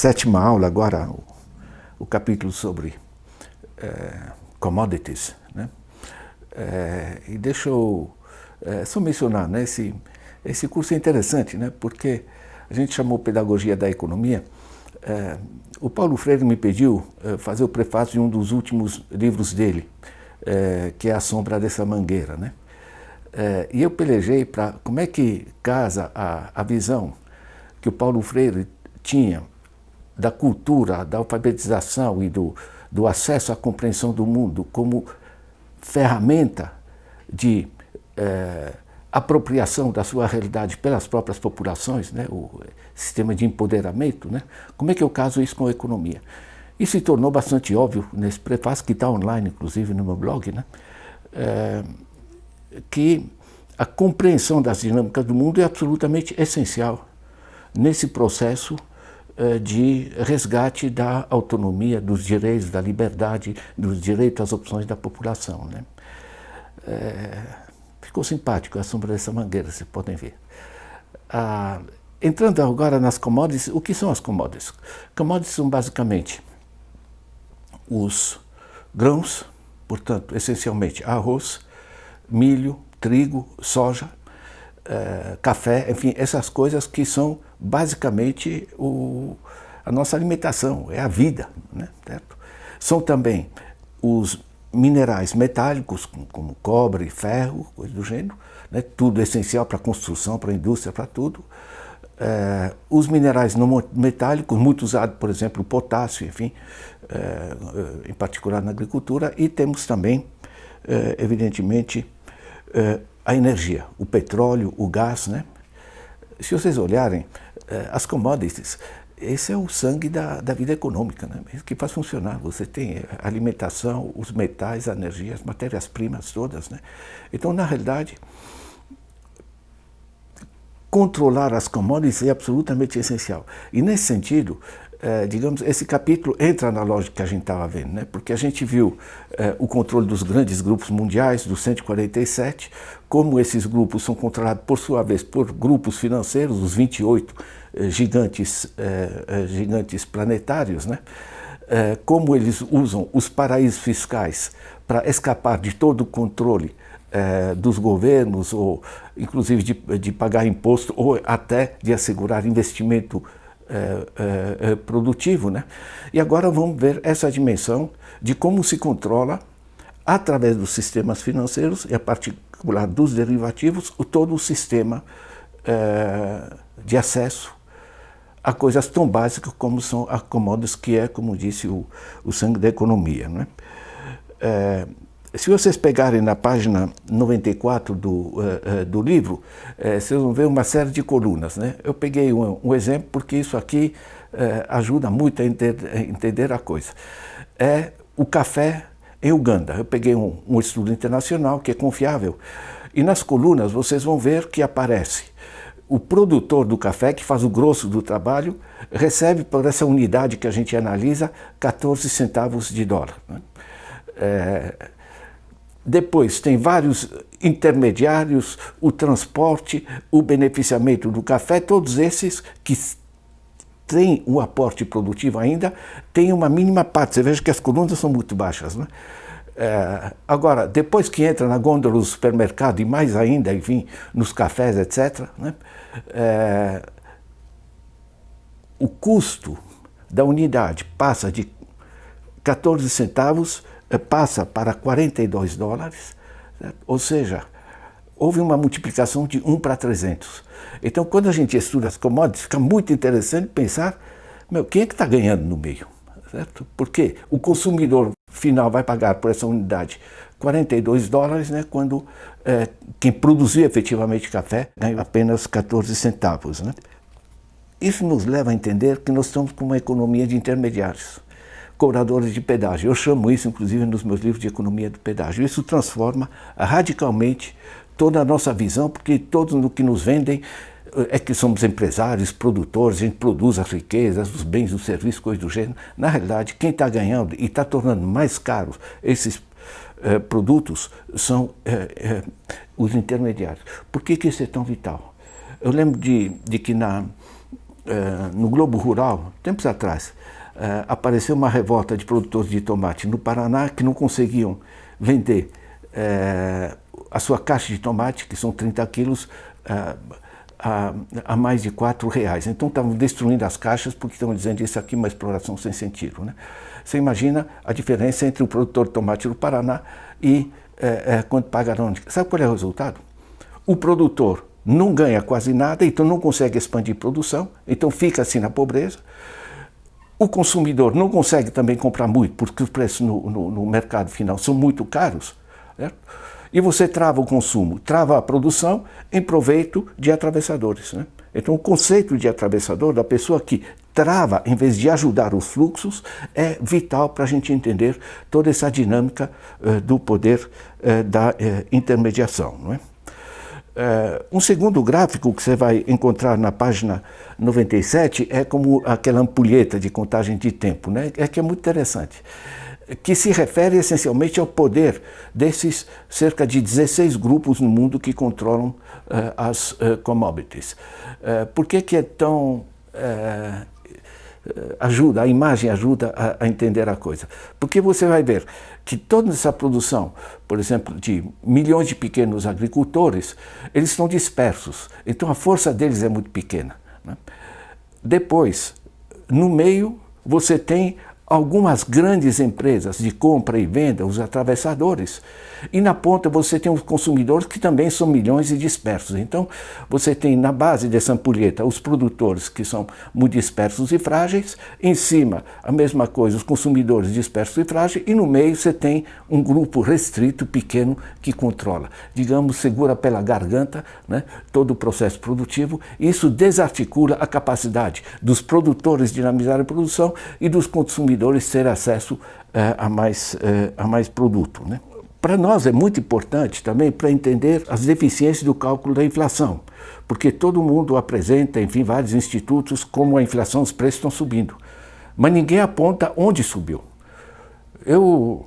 Sétima aula agora, o, o capítulo sobre é, commodities. Né? É, e deixa eu é, só mencionar, né, esse, esse curso é interessante, né, porque a gente chamou Pedagogia da Economia. O Paulo Freire me pediu fazer o prefácio de um dos últimos livros dele, que é A Sombra dessa Mangueira. Né? e eu pelejei para como é que casa a, a visão que o Paulo Freire tinha da cultura, da alfabetização e do, do acesso à compreensão do mundo como ferramenta de é, apropriação da sua realidade pelas próprias populações, né, o sistema de empoderamento, né, como é que eu caso isso com a economia? Isso se tornou bastante óbvio nesse prefácio, que está online, inclusive, no meu blog, né, é, que a compreensão das dinâmicas do mundo é absolutamente essencial nesse processo de resgate da autonomia, dos direitos, da liberdade, dos direitos às opções da população. Né? É, ficou simpático a sombra dessa mangueira, vocês podem ver. Ah, entrando agora nas commodities, o que são as commodities? Commodities são basicamente os grãos, portanto, essencialmente arroz, milho, trigo, soja, eh, café, enfim, essas coisas que são basicamente o, a nossa alimentação, é a vida. Né? Certo? São também os minerais metálicos, como cobre, ferro, coisa do gênero, né? tudo essencial para a construção, para a indústria, para tudo. É, os minerais não metálicos, muito usado, por exemplo, o potássio, enfim, é, em particular na agricultura, e temos também, é, evidentemente, a energia, o petróleo, o gás, né? Se vocês olharem, as commodities, esse é o sangue da, da vida econômica, né? que faz funcionar. Você tem a alimentação, os metais, a energia, as matérias-primas todas. Né? Então, na realidade, controlar as commodities é absolutamente essencial. E nesse sentido, é, digamos, esse capítulo entra na lógica que a gente estava vendo, né? porque a gente viu é, o controle dos grandes grupos mundiais, dos 147, como esses grupos são controlados, por sua vez, por grupos financeiros, os 28 é, gigantes, gigantes planetários, né? como eles usam os paraísos fiscais para escapar de todo o controle dos governos, ou inclusive de, de pagar imposto, ou até de assegurar investimento é, é, produtivo. Né? E agora vamos ver essa dimensão de como se controla, através dos sistemas financeiros, e a particular dos derivativos, o, todo o sistema é, de acesso a coisas tão básicas como são a commodities, que é, como disse, o, o sangue da economia. Né? Se vocês pegarem na página 94 do, uh, uh, do livro, uh, vocês vão ver uma série de colunas. Né? Eu peguei um, um exemplo porque isso aqui ajuda muito a, enter, a, entender a coisa. É o café em Uganda. Eu peguei um, um estudo internacional que é confiável. E nas colunas vocês vão ver que aparece o produtor do café, que faz o grosso do trabalho, recebe por essa unidade que a gente analisa 14 centavos de dólar. Né? É, depois tem vários intermediários, o transporte, o beneficiamento do café, todos esses que têm o aporte produtivo ainda, têm uma mínima parte. Você veja que as colunas são muito baixas. Né? É, agora, depois que entra na gôndola do supermercado e mais ainda, enfim, nos cafés, etc., né? é, o custo da unidade passa de 14 centavos passa para 42 dólares, certo? ou seja, houve uma multiplicação de 1 para 300. Então, quando a gente estuda as commodities, fica muito interessante pensar, meu, quem é que está ganhando no meio? Certo? Porque o consumidor final vai pagar por essa unidade 42 dólares, né, quando é, quem produziu efetivamente café ganha apenas 14 centavos. Né? Isso nos leva a entender que nós estamos com uma economia de intermediários cobradores de pedágio. Eu chamo isso, inclusive, nos meus livros de economia do pedágio. Isso transforma radicalmente toda a nossa visão, porque todos no que nos vendem eh, é que somos empresários, produtores, a gente produz as riquezas, os bens, os serviços, coisas do gênero. Na realidade, quem está ganhando e está tornando mais caros esses eh, produtos são eh, os intermediários. Por que, que isso é tão vital? Eu lembro de, de que na, no Globo Rural, tempos atrás, apareceu uma revolta de produtores de tomate no Paraná que não conseguiam vender a sua caixa de tomate, que são 30 quilos, a, a, mais de 4 reais. Então estavam destruindo as caixas porque estavam dizendo isso aqui é uma exploração sem sentido. Né? Você imagina a diferença entre o produtor de tomate do Paraná e é, quanto pagarão. Sabe qual é o resultado? O produtor não ganha quase nada, então não consegue expandir produção, então fica assim na pobreza. O consumidor não consegue também comprar muito, porque os preços no, no, no mercado final são muito caros. Certo? E você trava o consumo, trava a produção em proveito de atravessadores. Né? Então o conceito de atravessador, da pessoa que trava em vez de ajudar os fluxos, é vital para a gente entender toda essa dinâmica uh, do poder uh, da uh, intermediação. Não é? Um segundo gráfico que você vai encontrar na página 97 é como aquela ampulheta de contagem de tempo, né? é que é muito interessante que se refere essencialmente ao poder desses cerca de 16 grupos no mundo que controlam uh, as uh, commodities. Uh, por que, que é tão... ajuda, a imagem ajuda a, a, entender a coisa. Porque você vai ver que toda essa produção, por exemplo, de milhões de pequenos agricultores, eles estão dispersos. Então a força deles é muito pequena. Né? Depois, no meio, você tem algumas grandes empresas de compra e venda, os atravessadores, e na ponta você tem os consumidores que também são milhões e dispersos. Então você tem na base dessa ampulheta os produtores que são muito dispersos e frágeis, em cima a mesma coisa, os consumidores dispersos e frágeis, e no meio você tem um grupo restrito, pequeno, que controla, digamos, segura pela garganta né, todo o processo produtivo. Isso desarticula a capacidade dos produtores dinamizar a produção e dos consumidores consumidores ter acesso eh, a, mais, eh, a mais produto. Né? Para nós é muito importante também para entender as deficiências do cálculo da inflação, porque todo mundo apresenta, enfim, vários institutos, como a inflação, os preços estão subindo. Mas ninguém aponta onde subiu. Eu,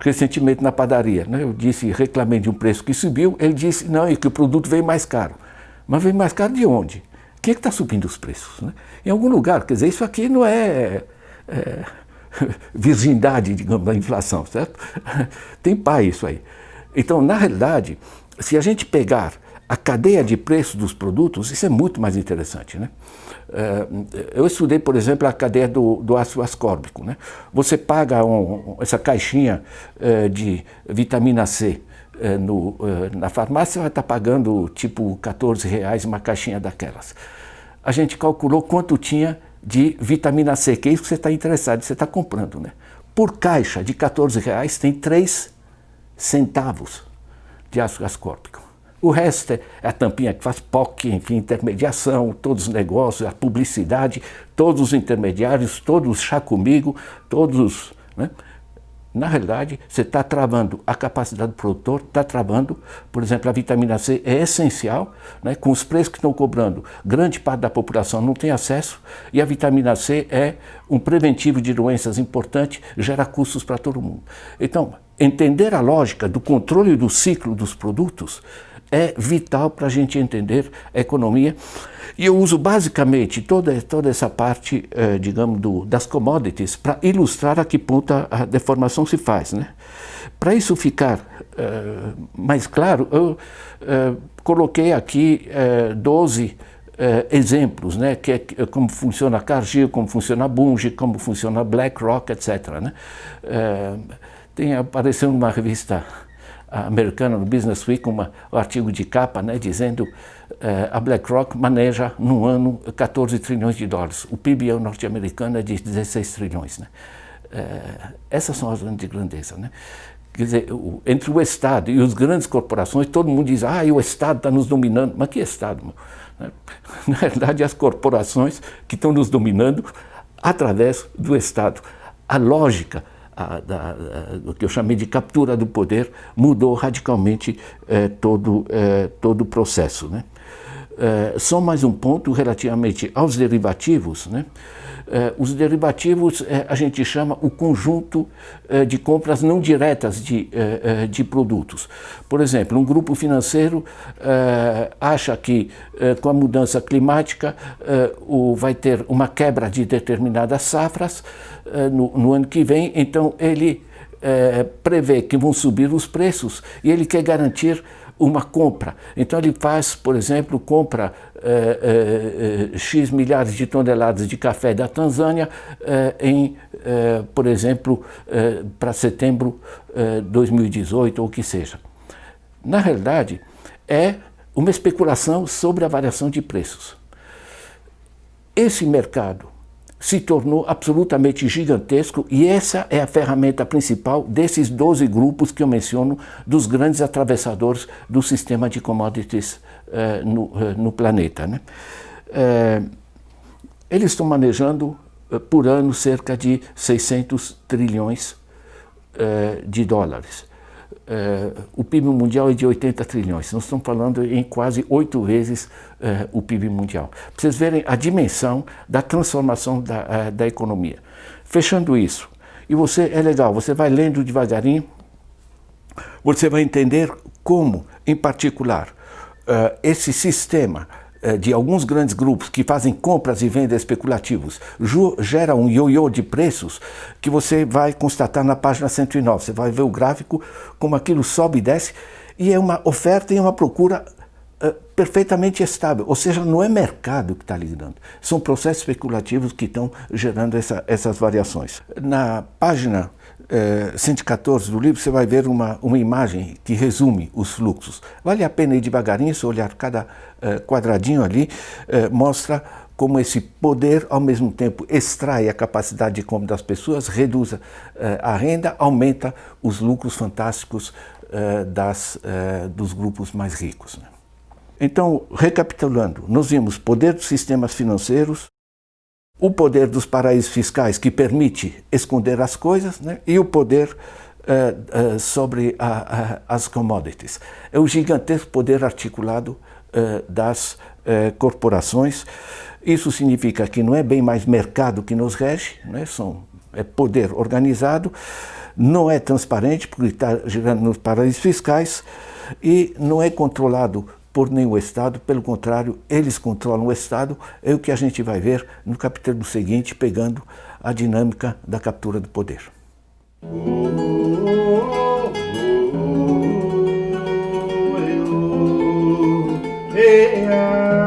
recentemente na padaria, né, eu disse, reclamei de um preço que subiu, ele disse, não, é que o produto veio mais caro. Mas veio mais caro de onde? Quem é que está subindo os preços? Né? Em algum lugar, quer dizer, isso aqui não é é, virgindade, digamos, da inflação, certo? Tem pai isso aí. Então, na realidade, se a gente pegar a cadeia de preço dos produtos, isso é muito mais interessante. Né? É, eu estudei, por exemplo, a cadeia do, do ácido ascórbico. Né? Você paga um, essa caixinha é, de vitamina C é, no, na farmácia, vai estar pagando tipo 14 reais uma caixinha daquelas. A gente calculou quanto tinha de vitamina C, que é isso que você está interessado, você está comprando. Né? Por caixa de 14 reais tem 3 centavos de ácido ascórbico. O resto é a tampinha que faz POC, enfim, intermediação, todos os negócios, a publicidade, todos os intermediários, todos os chá comigo, todos... Né? Na realidade, você está travando a capacidade do produtor, está travando, por exemplo, a vitamina C é essencial, né? com os preços que estão cobrando, grande parte da população não tem acesso, e a vitamina C é um preventivo de doenças importante, gera custos para todo mundo. Então, entender a lógica do controle do ciclo dos produtos é vital para a gente entender a economia. E eu uso basicamente toda, toda essa parte, eh, digamos, do, das commodities para ilustrar a que ponto a, deformação se faz. Né? Para isso ficar eh, mais claro, eu eh, coloquei aqui 12 exemplos, né? que é como funciona a Cargill, como funciona a Bunge, como funciona a BlackRock, etc. Né? tem apareceu numa revista americana, no Business Week, uma, um artigo de capa, né, dizendo eh, a BlackRock maneja no ano 14 trilhões de dólares. O PIB norte-americano é de 16 trilhões. Né? Eh, essas são as grandes grandezas. Né? Quer dizer, o, entre o Estado e as grandes corporações, todo mundo diz, ah, o Estado está nos dominando. Mas que Estado? Meu? Na verdade, as corporações que estão nos dominando através do Estado. A lógica a, da, o que eu chamei de captura do poder, mudou radicalmente eh, todo, eh, todo o processo. Né? É, só mais um ponto relativamente aos derivativos. Né? É, os derivativos é, a gente chama o conjunto de compras não diretas de, de produtos. Por exemplo, um grupo financeiro acha que com a mudança climática o, vai ter uma quebra de determinadas safras no, no ano que vem, então ele prevê que vão subir os preços e ele quer garantir uma compra. Então ele faz, por exemplo, compra eh, eh, X milhares de toneladas de café da Tanzânia eh, em, por exemplo, para setembro de 2018 ou o que seja. Na realidade, é uma especulação sobre a variação de preços. Esse mercado se tornou absolutamente gigantesco e essa é a ferramenta principal desses 12 grupos que eu menciono dos grandes atravessadores do sistema de commodities uh, no, uh, no, planeta. Né? Uh, eles estão manejando por ano cerca de 600 trilhões de dólares. Uh, o PIB mundial é de 80 trilhões. Nós estamos falando em quase oito vezes uh, o PIB mundial. Para vocês verem a dimensão da transformação da, uh, da economia. Fechando isso, e você, é legal, você vai lendo devagarinho, você vai entender como, em particular, esse sistema eh, de alguns grandes grupos que fazem compras e vendas especulativos gera um ioiô de preços que você vai constatar na página 109. Você vai ver o gráfico como aquilo sobe e desce e é uma oferta e uma procura uh, perfeitamente estável. Ou seja, não é mercado que está lidando. São processos especulativos que estão gerando essa, essas variações. Na página 114 eh, do livro, você vai ver uma, uma imagem que resume os fluxos. Vale a pena ir devagarinho, se olhar cada uh, quadradinho ali, uh, mostra como esse poder, ao mesmo tempo, extrai a capacidade de compra das pessoas, reduz a renda, aumenta os lucros fantásticos das, dos grupos mais ricos. Né? Então, recapitulando, nós vimos poder dos sistemas financeiros, o poder dos paraísos fiscais que permite esconder as coisas né? e o poder uh, uh, sobre a, as commodities. É o gigantesco poder articulado uh, das corporações. Isso significa que não é bem mais mercado que nos rege, né? São, é poder organizado, não é transparente porque está gerando nos paraísos fiscais e não é controlado por nenhum Estado, pelo contrário, eles controlam o Estado, é o que a gente vai ver no capítulo seguinte, pegando a dinâmica da captura do poder. Hey